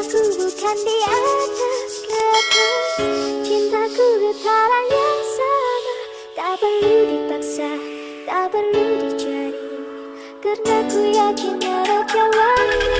Cintaku bukan di atas kertas Cintaku getaran yang sama Tak perlu dipaksa, tak perlu dicari Karena ku yakin ada jawabannya